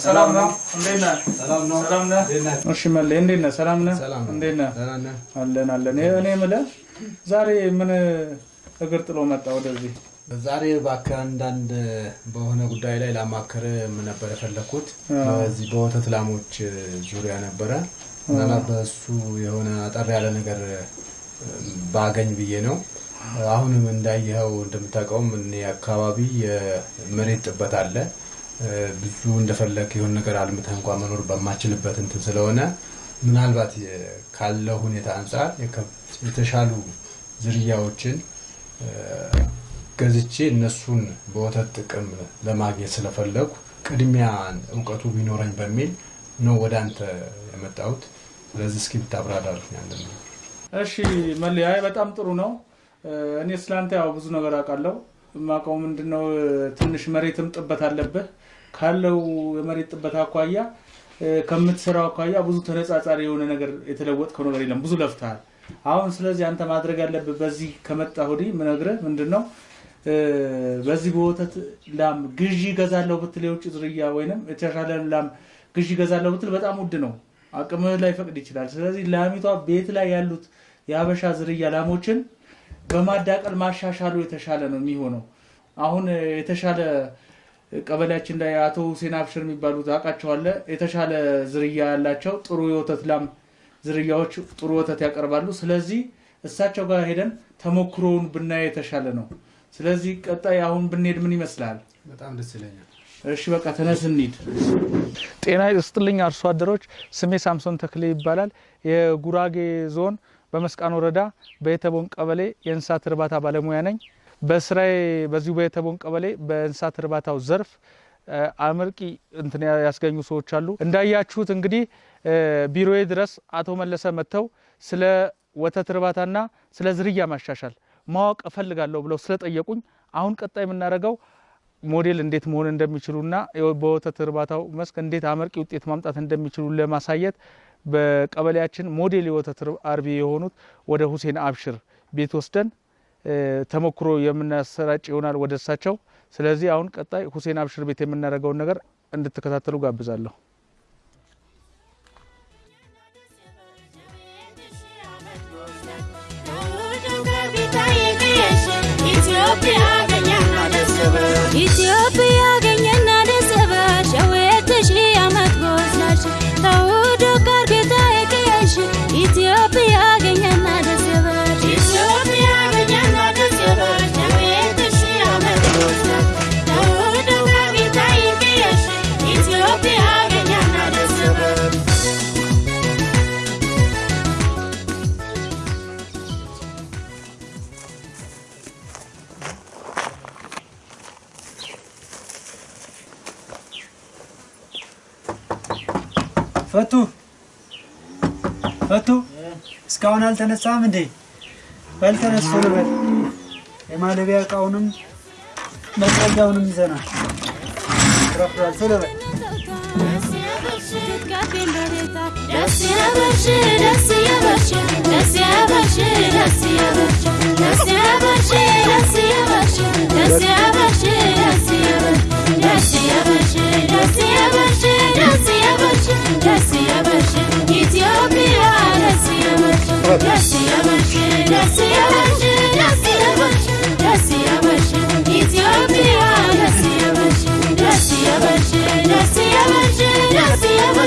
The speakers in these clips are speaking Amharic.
ሰላም ነህ? እንዴት ነህ? አለን አለን። እኔ የምልህ ዛሬ ምን እግር ጥሎ መጣ ወደዚህ? ዛሬ እባክህ አንዳንድ በሆነ ጉዳይ ላይ ላማከር ነበር የፈለግኩት። በዚህ በወተት ላሞች ዙሪያ ነበረ። ምናልባት በእሱ የሆነ አጠር ያለ ነገር ባገኝ ብዬ ነው። አሁንም እንዳየኸው እንደምታውቀውም እኔ አካባቢ የመሬት ጥበት አለ። ብዙ እንደፈለግ የሆነ ነገር አልምተህ እንኳን መኖር በማችልበት እንትን ስለሆነ ምናልባት ካለው ሁኔታ አንጻር የተሻሉ ዝርያዎችን ገዝቼ እነሱን በወተት ጥቅም ለማግኘት ስለፈለጉ ቅድሚያ እውቀቱ ቢኖረኝ በሚል ነው ወደ አንተ የመጣሁት። ስለዚህ እስኪ ብታብራራልኝ እሺ አይ በጣም ጥሩ ነው። እኔ ስላንተ ያው ብዙ ነገር አውቃለሁ። የማውቀው ምንድነው ትንሽ መሬትም ጥበት አለብህ። ካለው የመሬት ጥበት አኳያ ከምትሰራው አኳያ ብዙ ተነጻጻሪ የሆነ ነገር የተለወጥከው ነገር የለም። ብዙ ለፍተሃል። አሁን ስለዚህ አንተ ማድረግ ያለብህ በዚህ ከመጣ ወዲህ ምነግርህ ምንድን በዚህ በወተት ላም ግዢ ገዛለሁ ብትል የውጭ ዝርያ ወይንም የተሻለ ላም ግዢ ገዛለሁ ብትል በጣም ውድ ነው። አቅምህ ላይ ፈቅድ ይችላል። ስለዚህ ላሚቷ ቤት ላይ ያሉት የሀበሻ ዝርያ ላሞችን በማዳቀል ማሻሻሉ የተሻለ ነው የሚሆነው። አሁን የተሻለ ቀበሌያችን ላይ አቶ ሁሴን አብሽር የሚባሉት አውቃቸዋለሁ። የተሻለ ዝርያ ያላቸው ጥሩ የወተት ላም ዝርያዎች ጥሩ ወተት ያቀርባሉ። ስለዚህ እሳቸው ጋር ሄደን ተሞክሮውን ብናየ የተሻለ ነው። ስለዚህ ቀጣይ አሁን ብንሄድ ምን ይመስላል? በጣም ደስ ይለኛል። እሺ በቃ ተነስ እንሂድ። ጤና ይስጥልኝ አርሶ አደሮች፣ ስሜ ሳምሶን ተክሌ ይባላል። የጉራጌ ዞን በመስቃን ወረዳ በየተቦን ቀበሌ የእንስሳት እርባታ ባለሙያ ነኝ። በስራዬ በዚሁ በየተቦን ቀበሌ በእንስሳት እርባታው ዘርፍ አመርቂ እንትን ያስገኙ ሰዎች አሉ። እንዳያችሁት እንግዲህ ቢሮዬ ድረስ አቶ መለሰ መጥተው ስለ ወተት እርባታና ስለ ዝርያ ማሻሻል ማወቅ እፈልጋለሁ ብለው ስለጠየቁኝ አሁን ቀጣይ የምናደርገው ሞዴል እንዴት መሆን እንደሚችሉና በወተት እርባታው መስክ እንዴት አመርቂ ውጤት ማምጣት እንደሚችሉ ለማሳየት በቀበሌያችን ሞዴል የወተት አርቢ የሆኑት ወደ ሁሴን አብሽር ቤት ወስደን ተሞክሮ የምናሰራጭ ይሆናል ወደ እሳቸው። ስለዚህ አሁን ቀጣይ ሁሴን አብሽር ቤት የምናደርገውን ነገር እንድትከታተሉ ጋብዛለሁ። ፈቱ ፈቱ እስካሁን አልተነሳም እንዴ? በል ተነስቶ ልበል። የማለቢያ እቃውንም መጥረጊያውንም ይዘናል። ረፍዷል። ቶሎ በል። ደስ ያበሽ ደስ ያበሽ ደስ ያበሽ ደስ ያበሽ ደስ ያበሽ ደስ ያበሽ ደስ ያበሽ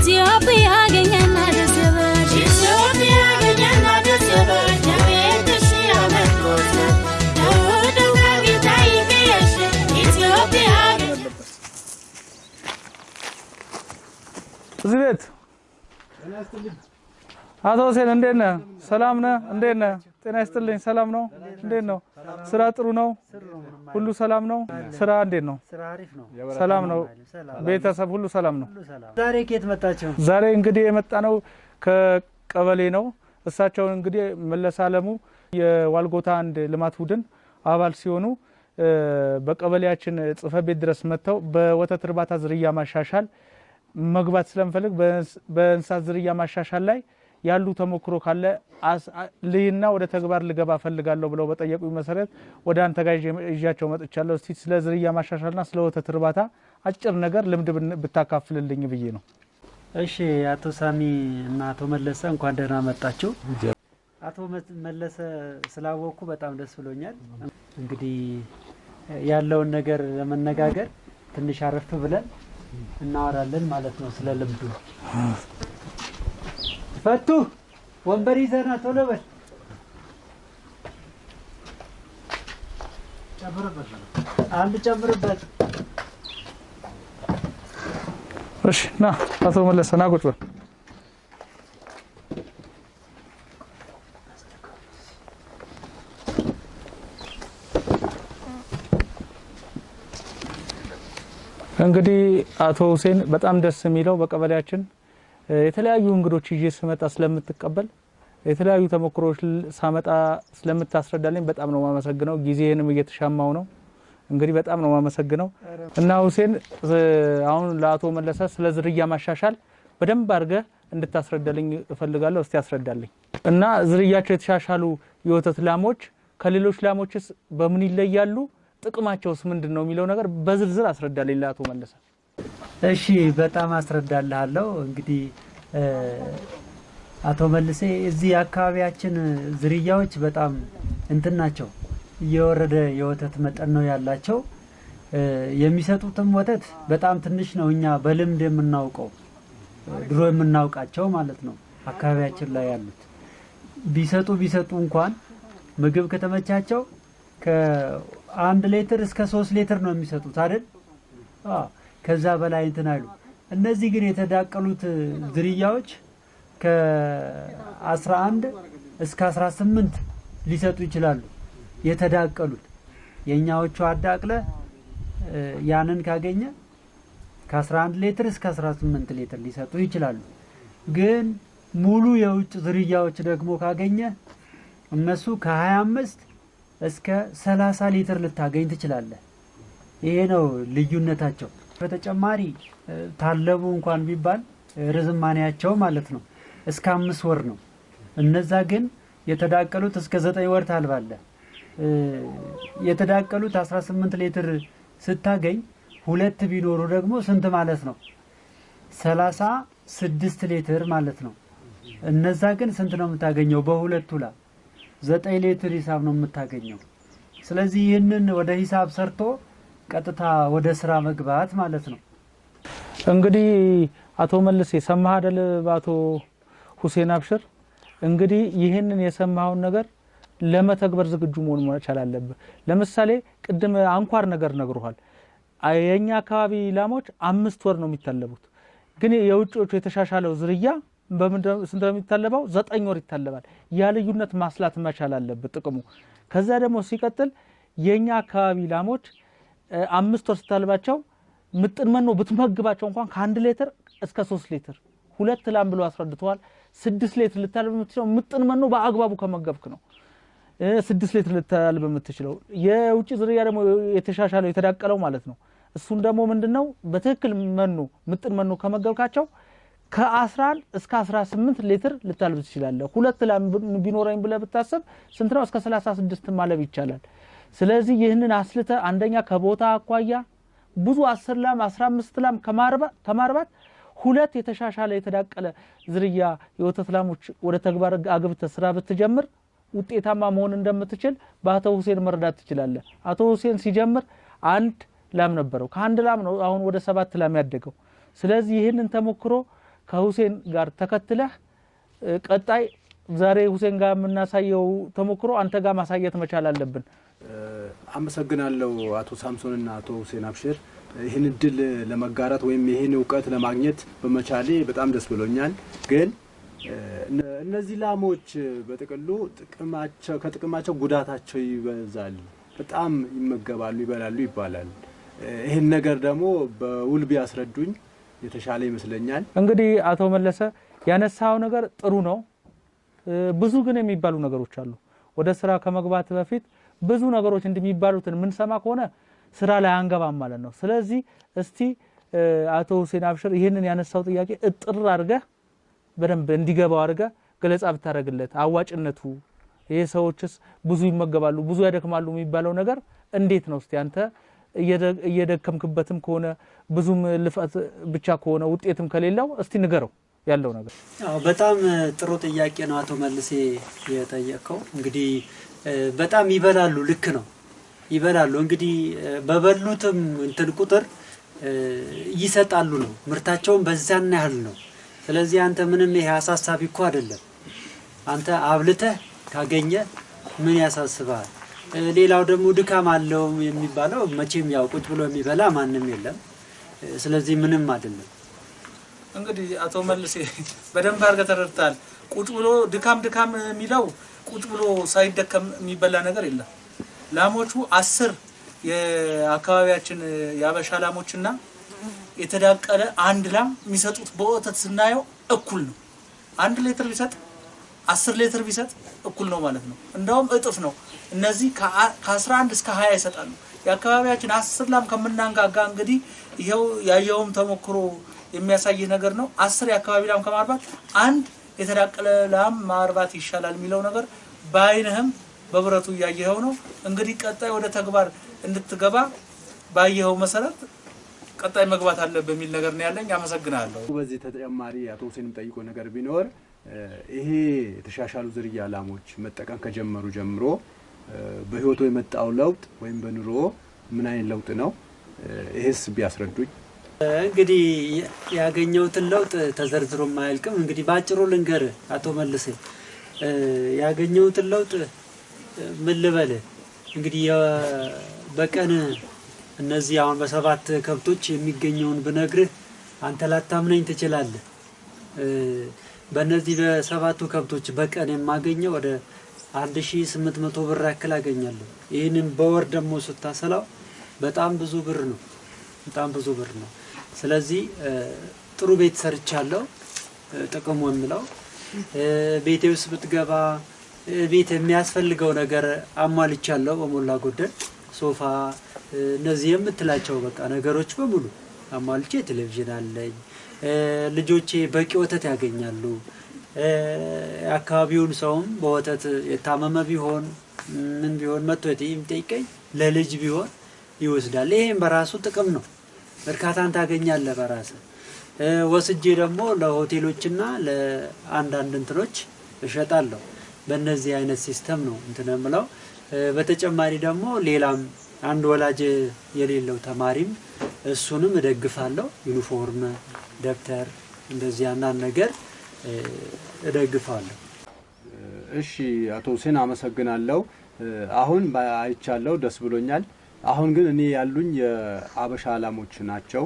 ኢትዮጵያ ገኘና ደስ ይበል እዚህ ቤት አቶ ሁሴን እንዴት ነህ? ሰላም ነህ? እንዴት ነህ? ጤና ይስጥልኝ። ሰላም ነው? እንዴት ነው? ስራ ጥሩ ነው? ሁሉ ሰላም ነው? ስራ እንዴት ነው? ሰላም ነው? ቤተሰብ ሁሉ ሰላም ነው? ዛሬ ከየት መጣችሁ? ዛሬ እንግዲህ የመጣ ነው ከቀበሌ ነው። እሳቸውን እንግዲህ መለስ አለሙ የዋልጎታ አንድ ልማት ቡድን አባል ሲሆኑ በቀበሌያችን ጽሕፈት ቤት ድረስ መጥተው በወተት እርባታ ዝርያ ማሻሻል መግባት ስለምፈልግ በእንስ- በእንስሳት ዝርያ ማሻሻል ላይ ያሉ ተሞክሮ ካለ ልይና ወደ ተግባር ልገባ ፈልጋለሁ ብለው በጠየቁኝ መሰረት ወደ አንተ ጋር ይዣቸው መጥቻለሁ። እስቲ ስለ ዝርያ ማሻሻልና ስለ ወተት እርባታ አጭር ነገር ልምድ ብታካፍልልኝ ብዬ ነው። እሺ አቶ ሳሚ እና አቶ መለሰ እንኳን ደህና መጣችሁ። አቶ መለሰ ስላወቅኩ በጣም ደስ ብሎኛል። እንግዲህ ያለውን ነገር ለመነጋገር ትንሽ አረፍ ብለን እናወራለን ማለት ነው ስለ ልምዱ። ፈቱ ወንበር ይዘና ቶሎ በል አንድ ጨምርበት። እሺ ና አቶ መለሰ ና ቁጭ በል። እንግዲህ አቶ ሁሴን በጣም ደስ የሚለው በቀበሌያችን የተለያዩ እንግዶች ይዤ ስመጣ ስለምትቀበል የተለያዩ ተሞክሮች ል- ሳመጣ ስለምታስረዳልኝ በጣም ነው የማመሰግነው። ጊዜህንም እየተሻማው ነው። እንግዲህ በጣም ነው የማመሰግነው እና ሁሴን አሁን ለአቶ መለሰ ስለ ዝርያ ማሻሻል በደንብ አድርገህ እንድታስረዳልኝ እፈልጋለሁ። እስቲ ያስረዳልኝ እና ዝርያቸው የተሻሻሉ የወተት ላሞች ከሌሎች ላሞችስ በምን ይለያሉ? ጥቅማቸውስ ምንድን ነው የሚለው ነገር በዝርዝር አስረዳልኝ ለአቶ መለሰ። እሺ በጣም አስረዳልሃለሁ። እንግዲህ አቶ መልሴ እዚህ አካባቢያችን ዝርያዎች በጣም እንትን ናቸው፣ እየወረደ የወተት መጠን ነው ያላቸው። የሚሰጡትም ወተት በጣም ትንሽ ነው። እኛ በልምድ የምናውቀው ድሮ የምናውቃቸው ማለት ነው አካባቢያችን ላይ ያሉት ቢሰጡ ቢሰጡ እንኳን ምግብ ከተመቻቸው ከአንድ ሌትር እስከ ሶስት ሌትር ነው የሚሰጡት አይደል? ከዛ በላይ እንትን አይሉ። እነዚህ ግን የተዳቀሉት ዝርያዎች ከ11 እስከ 18 ሊሰጡ ይችላሉ። የተዳቀሉት የእኛዎቹ አዳቅለ ያንን ካገኘ ከ11 ሌትር እስከ 18 ሌትር ሊሰጡ ይችላሉ። ግን ሙሉ የውጭ ዝርያዎች ደግሞ ካገኘ እነሱ ከ25 እስከ 30 ሊትር ልታገኝ ትችላለህ። ይሄ ነው ልዩነታቸው። በተጨማሪ ታለቡ እንኳን ቢባል ርዝማኔያቸው ማለት ነው እስከ አምስት ወር ነው። እነዛ ግን የተዳቀሉት እስከ ዘጠኝ ወር ታልባለህ። እ፣ የተዳቀሉት 18 ሊትር ስታገኝ ሁለት ቢኖሩ ደግሞ ስንት ማለት ነው? ሰላሳ ስድስት ሊትር ማለት ነው። እነዛ ግን ስንት ነው የምታገኘው? በሁለቱ ላ ዘጠኝ ሊትር ሂሳብ ነው የምታገኘው። ስለዚህ ይህንን ወደ ሂሳብ ሰርቶ ቀጥታ ወደ ስራ መግባት ማለት ነው። እንግዲህ አቶ መልስ የሰማህ አይደል? በአቶ ሁሴን አብሽር እንግዲህ ይህንን የሰማኸውን ነገር ለመተግበር ዝግጁ መሆን መቻል አለብህ። ለምሳሌ ቅድም አንኳር ነገር ነግሮሃል። የእኛ አካባቢ ላሞች አምስት ወር ነው የሚታለቡት፣ ግን የውጭዎቹ የተሻሻለው ዝርያ ስንት ነው የሚታለበው? ዘጠኝ ወር ይታለባል። ያ ልዩነት ማስላት መቻል አለብህ ጥቅሙ። ከዛ ደግሞ ሲቀጥል የእኛ አካባቢ ላሞች አምስት ወር ስታልባቸው ምጥን መኖ ብትመግባቸው እንኳን ከአንድ ሌትር እስከ ሶስት ሌትር ሁለት ላም ብሎ አስረድተዋል። ስድስት ሌትር ልታልብ የምትችለው ምጥን መኖ በአግባቡ ከመገብክ ነው። ስድስት ሌትር ልታልብ የምትችለው የውጭ ዝርያ ደግሞ የተሻሻለው የተዳቀለው ማለት ነው። እሱን ደግሞ ምንድን ነው በትክክል መኖ ምጥን መኖ ከመገብካቸው ከ11 እስከ 18 ሊትር ልታልብ ትችላለህ። ሁለት ላም ቢኖረኝ ብለህ ብታስብ ስንት ነው? እስከ 36 ማለብ ይቻላል። ስለዚህ ይህንን አስልተ አንደኛ ከቦታ አኳያ ብዙ 10 ላም 15 ላም ከማርባ- ከማርባት ሁለት የተሻሻለ የተዳቀለ ዝርያ የወተት ላሞች ወደ ተግባር አግብተህ ስራ ብትጀምር ውጤታማ መሆን እንደምትችል በአቶ ሁሴን መረዳት ትችላለህ። አቶ ሁሴን ሲጀምር አንድ ላም ነበረው። ከአንድ ላም ነው አሁን ወደ ሰባት ላም ያደገው። ስለዚህ ይህንን ተሞክሮ ከሁሴን ጋር ተከትለህ ቀጣይ ዛሬ ሁሴን ጋር የምናሳየው ተሞክሮ አንተ ጋር ማሳየት መቻል አለብን። አመሰግናለሁ አቶ ሳምሶንና አቶ ሁሴን አብሽር ይህን እድል ለመጋራት ወይም ይህን እውቀት ለማግኘት በመቻሌ በጣም ደስ ብሎኛል። ግን እነ- እነዚህ ላሞች በጥቅሉ ጥቅማቸው ከጥቅማቸው ጉዳታቸው ይበዛል። በጣም ይመገባሉ፣ ይበላሉ ይባላል። ይህን ነገር ደግሞ በውል ቢያስረዱኝ የተሻለ ይመስለኛል። እንግዲህ አቶ መለሰ ያነሳው ነገር ጥሩ ነው። ብዙ ግን የሚባሉ ነገሮች አሉ። ወደ ስራ ከመግባት በፊት ብዙ ነገሮች እንደሚባሉትን የምንሰማ ከሆነ ስራ ላይ አንገባም ማለት ነው። ስለዚህ እስቲ አቶ ሁሴን አብሽር ይህንን ያነሳው ጥያቄ እጥር አድርገህ በደንብ እንዲገባው አድርገህ ገለጻ ብታደርግለት አዋጭነቱ፣ ይሄ ሰዎችስ ብዙ ይመገባሉ፣ ብዙ ያደክማሉ የሚባለው ነገር እንዴት ነው? እስቲ አንተ እየደ- እየደከምክበትም ከሆነ ብዙም ልፋት ብቻ ከሆነ ውጤትም ከሌለው እስቲ ንገረው ያለው ነገር። በጣም ጥሩ ጥያቄ ነው አቶ መልሴ የጠየቀው። እንግዲህ በጣም ይበላሉ፣ ልክ ነው ይበላሉ። እንግዲህ በበሉትም እንትን ቁጥር ይሰጣሉ ነው ምርታቸውን በዛን ያህል ነው። ስለዚህ አንተ ምንም ይሄ አሳሳቢ እኮ አይደለም። አንተ አብልተህ ካገኘ ምን ያሳስባል? ሌላው ደግሞ ድካም አለው የሚባለው መቼም ያው ቁጭ ብሎ የሚበላ ማንም የለም። ስለዚህ ምንም አይደለም። እንግዲህ አቶ መልሴ በደንብ አድርገህ ተረድተሃል። ቁጭ ብሎ ድካም ድካም የሚለው ቁጭ ብሎ ሳይደከም የሚበላ ነገር የለም። ላሞቹ አስር የአካባቢያችን የአበሻ ላሞችና የተዳቀለ አንድ ላም የሚሰጡት በወተት ስናየው እኩል ነው። አንድ ሌትር ቢሰጥ አስር ሌትር ቢሰጥ እኩል ነው ማለት ነው። እንደውም እጥፍ ነው። እነዚህ ከአስራ አንድ እስከ ሀያ ይሰጣሉ። የአካባቢያችን አስር ላም ከምናንጋጋ እንግዲህ ይኸው ያየውም ተሞክሮ የሚያሳይህ ነገር ነው። አስር የአካባቢ ላም ከማርባት አንድ የተዳቀለ ላም ማርባት ይሻላል የሚለው ነገር በአይንህም በብረቱ እያየኸው ነው። እንግዲህ ቀጣይ ወደ ተግባር እንድትገባ ባየኸው መሰረት ቀጣይ መግባት አለ በሚል ነገር ነው ያለኝ። አመሰግናለሁ። በዚህ ተጨማሪ አቶ ሁሴንም ጠይቆ ነገር ቢኖር ይሄ የተሻሻሉ ዝርያ ላሞች መጠቀም ከጀመሩ ጀምሮ በህይወቱ የመጣው ለውጥ ወይም በኑሮ ምን አይነት ለውጥ ነው? ይሄስ ቢያስረዱኝ። እንግዲህ ያገኘሁትን ለውጥ ተዘርዝሮ አያልቅም። እንግዲህ በአጭሩ ልንገር አቶ መልሴ ያገኘሁትን ለውጥ ምን ልበልህ እንግዲህ በቀን እነዚህ አሁን በሰባት ከብቶች የሚገኘውን ብነግርህ አንተ ላታምነኝ ትችላለህ። በእነዚህ በሰባቱ ከብቶች በቀን የማገኘው ወደ 1800 ብር ያክል አገኛለሁ። ይህንን በወር ደግሞ ስታሰላው በጣም ብዙ ብር ነው። በጣም ብዙ ብር ነው። ስለዚህ ጥሩ ቤት ሰርቻለሁ። ጥቅሙ የምለው ቤቴ ውስጥ ብትገባ ቤት የሚያስፈልገው ነገር አሟልቻለሁ በሞላ ጎደል ሶፋ፣ እነዚህ የምትላቸው በቃ ነገሮች በሙሉ አሟልቼ ቴሌቪዥን አለኝ። ልጆቼ በቂ ወተት ያገኛሉ። የአካባቢውን ሰውም በወተት የታመመ ቢሆን ምን ቢሆን መጥቶ የሚጠይቀኝ ለልጅ ቢሆን ይወስዳል። ይሄም በራሱ ጥቅም ነው። እርካታን ታገኛለህ በራስህ። ወስጄ ደግሞ ለሆቴሎችና ለአንዳንድ እንትኖች እሸጣለሁ። በእነዚህ አይነት system ነው እንትን የምለው። በተጨማሪ ደግሞ ሌላም አንድ ወላጅ የሌለው ተማሪም እሱንም እደግፋለሁ። ዩኒፎርም፣ ደብተር እንደዚህ አንዳንድ ነገር እደግፋለሁ። እሺ አቶ ሁሴን አመሰግናለሁ። አሁን አይቻለሁ፣ ደስ ብሎኛል። አሁን ግን እኔ ያሉኝ የአበሻ ላሞች ናቸው።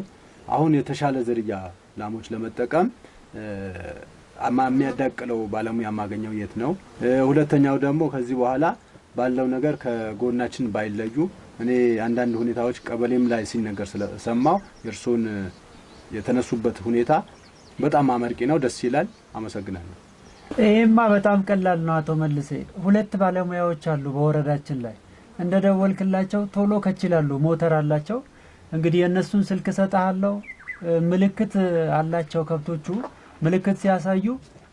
አሁን የተሻለ ዝርያ ላሞች ለመጠቀም የሚያዳቅለው ባለሙያ የማገኘው የት ነው? ሁለተኛው ደግሞ ከዚህ በኋላ ባለው ነገር ከጎናችን ባይለዩ እኔ አንዳንድ ሁኔታዎች ቀበሌም ላይ ሲነገር ስለሰማው የእርሶን እ፣ የተነሱበት ሁኔታ በጣም አመርቂ ነው፣ ደስ ይላል። አመሰግናለሁ። ይሄማ በጣም ቀላል ነው አቶ መልሴ። ሁለት ባለሙያዎች አሉ በወረዳችን ላይ እንደ ደወልክላቸው ቶሎ ከችላሉ። ሞተር አላቸው። እንግዲህ የእነሱን ስልክ እሰጥሃለሁ። ምልክት አላቸው ከብቶቹ። ምልክት ሲያሳዩ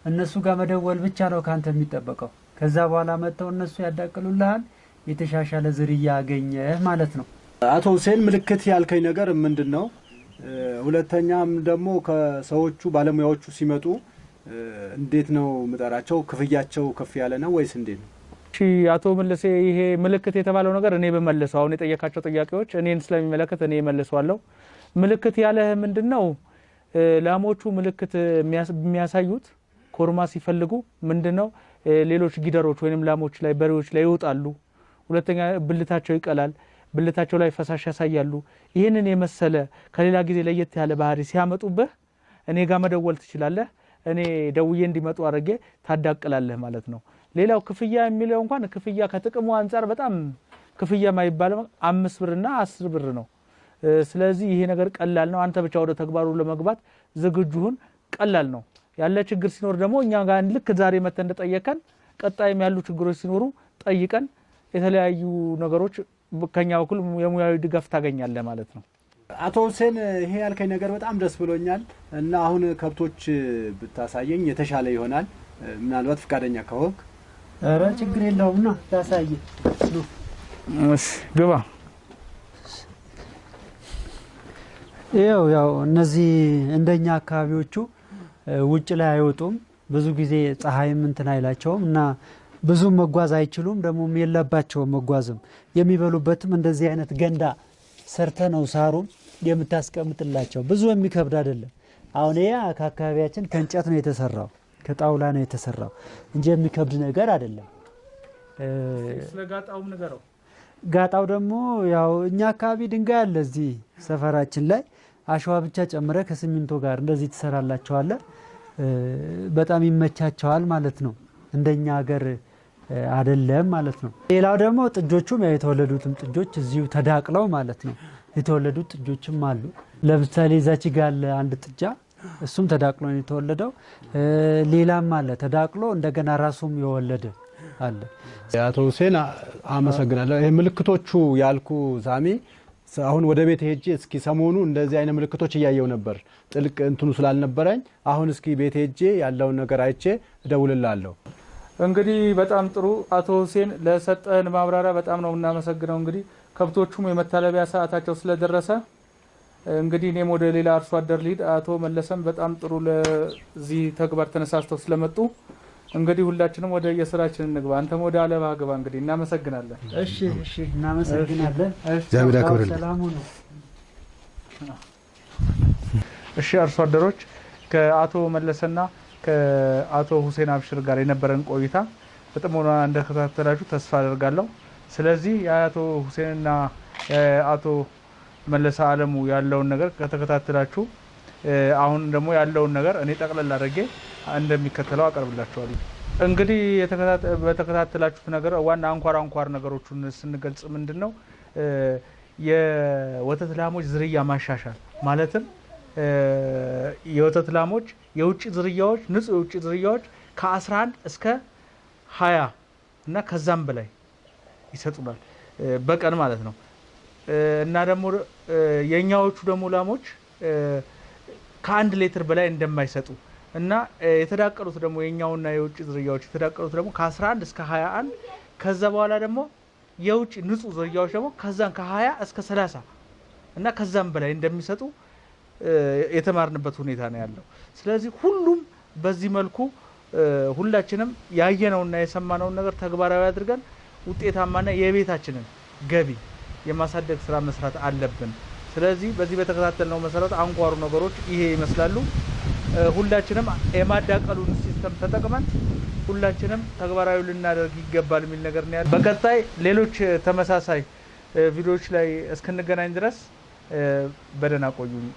እነሱ ጋር መደወል ብቻ ነው ካንተ የሚጠበቀው። ከዛ በኋላ መጥተው እነሱ ያዳቅሉልሃል። የተሻሻለ ዝርያ አገኘህ ማለት ነው። አቶ ሁሴን ምልክት ያልከኝ ነገር ምንድን ነው? ሁለተኛም ደግሞ ከሰዎቹ ባለሙያዎቹ ሲመጡ እንዴት ነው ምጠራቸው? ክፍያቸው ከፍ ያለ ነው ወይስ እንዴት ነው? አቶ መለሴ ይሄ ምልክት የተባለው ነገር እኔ በመልሰው አሁን የጠየካቸው ጥያቄዎች እኔን ስለሚመለከት እኔ መልሰዋለሁ። ምልክት ያለህ ምንድን ነው? ላሞቹ ምልክት የሚያሳዩት ኮርማ ሲፈልጉ ምንድን ነው ሌሎች ጊደሮች ወይም ላሞች ላይ በሬዎች ላይ ይወጣሉ። ሁለተኛ ብልታቸው ይቀላል። ብልታቸው ላይ ፈሳሽ ያሳያሉ። ይህንን የመሰለ ከሌላ ጊዜ ለየት ያለ ባህሪ ሲያመጡብህ እኔ ጋር መደወል ትችላለህ። እኔ ደውዬ እንዲመጡ አድርጌ ታዳቅላለህ ማለት ነው። ሌላው ክፍያ የሚለው እንኳን ክፍያ ከጥቅሙ አንጻር በጣም ክፍያ ማይባል አምስት ብርና አስር ብር ነው። ስለዚህ ይሄ ነገር ቀላል ነው። አንተ ብቻ ወደ ተግባሩ ለመግባት ዝግጁሁን ቀላል ነው። ያለ ችግር ሲኖር ደግሞ እኛ ጋር ልክ ዛሬ መተህ እንደጠየቀን ቀጣይም ያሉ ችግሮች ሲኖሩ ጠይቀን የተለያዩ ነገሮች ከኛ በኩል የሙያዊ ድጋፍ ታገኛለህ ማለት ነው። አቶ ሁሴን ይሄ ያልከኝ ነገር በጣም ደስ ብሎኛል እና አሁን ከብቶች ብታሳየኝ የተሻለ ይሆናል። ምናልባት ፈቃደኛ ከሆንክ ኧረ ችግር የለውም ና እሺ ግባ። ይኸው ያው እነዚህ እንደኛ አካባቢዎቹ ውጭ ላይ አይወጡም። ብዙ ጊዜ ፀሐይም እንትን አይላቸውም እና ብዙ መጓዝ አይችሉም። ደግሞም የለባቸውም መጓዝም። የሚበሉበትም እንደዚህ አይነት ገንዳ ሰርተ ነው ሳሩም የምታስቀምጥላቸው። ብዙ የሚከብድ አይደለም። አሁን ይሄ ከአካባቢያችን ከእንጨት ነው የተሰራው፣ ከጣውላ ነው የተሰራው እንጂ የሚከብድ ነገር አይደለም። ጋጣው ደግሞ ያው እኛ አካባቢ ድንጋይ አለ እዚህ ሰፈራችን ላይ አሸዋ ብቻ ጨምረ ከሲሚንቶ ጋር እንደዚህ ትሰራላቸዋለ። በጣም ይመቻቸዋል ማለት ነው። እንደኛ ሀገር አይደለም ማለት ነው። ሌላው ደግሞ ጥጆቹም ያው የተወለዱትም ጥጆች እዚሁ ተዳቅለው ማለት ነው። የተወለዱት ጥጆችም አሉ። ለምሳሌ እዛች ጋ ያለ አንድ ጥጃ እሱም ተዳቅሎ ነው የተወለደው። ሌላም አለ ተዳቅሎ እንደገና ራሱም የወለደ አለ። አቶ ሁሴን አመሰግናለሁ። ይህ ምልክቶቹ ያልኩ ሳሚ ስ- አሁን ወደ ቤት ሄጄ እስኪ ሰሞኑ እንደዚህ አይነት ምልክቶች እያየው ነበር፣ ጥልቅ እንትኑ ስላልነበረኝ አሁን እስኪ ቤት ሄጄ ያለውን ነገር አይቼ እደውልላለሁ። እንግዲህ በጣም ጥሩ አቶ ሁሴን ለሰጠህን ማብራሪያ በጣም ነው የምናመሰግነው። እንግዲህ ከብቶቹም የመታለቢያ ሰዓታቸው ስለደረሰ እንግዲህ እኔም ወደ ሌላ አርሶ አደር ልሂድ። አቶ መለሰም በጣም ጥሩ ለዚህ ተግባር ተነሳስተው ስለመጡ እንግዲህ ሁላችንም ወደ የስራችን እንግባ። አንተም ወደ አለባ ግባ። እንግዲህ እናመሰግናለን። እሺ እሺ፣ እናመሰግናለን። እግዚአብሔር ያክብርልን። እሺ አርሶ አደሮች ከአቶ መለሰና ከአቶ ሁሴን አብሽር ጋር የነበረን ቆይታ በጥሞና እንደተከታተላችሁ ተስፋ አደርጋለሁ። ስለዚህ የአቶ ሁሴንና የአቶ መለሰ አለሙ ያለውን ነገር ከተከታተላችሁ አሁን ደግሞ ያለውን ነገር እኔ ጠቅለል አድርጌ እንደሚከተለው አቀርብላችኋለሁ። እንግዲህ በተከታተላችሁት ነገር ዋና አንኳር አንኳር ነገሮቹን ስንገልጽ ምንድን ነው የወተት ላሞች ዝርያ ማሻሻል ማለትም የወተት ላሞች የውጭ ዝርያዎች ንጹህ የውጭ ዝርያዎች ከ11 እስከ 20 እና ከዛም በላይ ይሰጡናል። በቀን ማለት ነው እና ደግሞ የእኛዎቹ ደግሞ ላሞች ከአንድ ሌትር በላይ እንደማይሰጡ እና የተዳቀሉት ደግሞ የኛውና የውጭ ዝርያዎች የተዳቀሉት ደግሞ ከ11 እስከ 21 ከዛ በኋላ ደግሞ የውጭ ንጹህ ዝርያዎች ደግሞ ከዛን ከ20 እስከ 30 እና ከዛም በላይ እንደሚሰጡ የተማርንበት ሁኔታ ነው ያለው። ስለዚህ ሁሉም በዚህ መልኩ ሁላችንም ያየነውና የሰማነውን ነገር ተግባራዊ አድርገን ውጤታማና የቤታችንን ገቢ የማሳደግ ስራ መስራት አለብን። ስለዚህ በዚህ በተከታተልነው መሰረት አንኳሩ ነገሮች ይሄ ይመስላሉ። ሁላችንም የማዳቀሉን system ተጠቅመን ሁላችንም ተግባራዊ ልናደርግ ይገባል የሚል ነገር ነው ያለ። በቀጣይ ሌሎች ተመሳሳይ ቪዲዮዎች ላይ እስክንገናኝ ድረስ በደህና ቆዩኝ።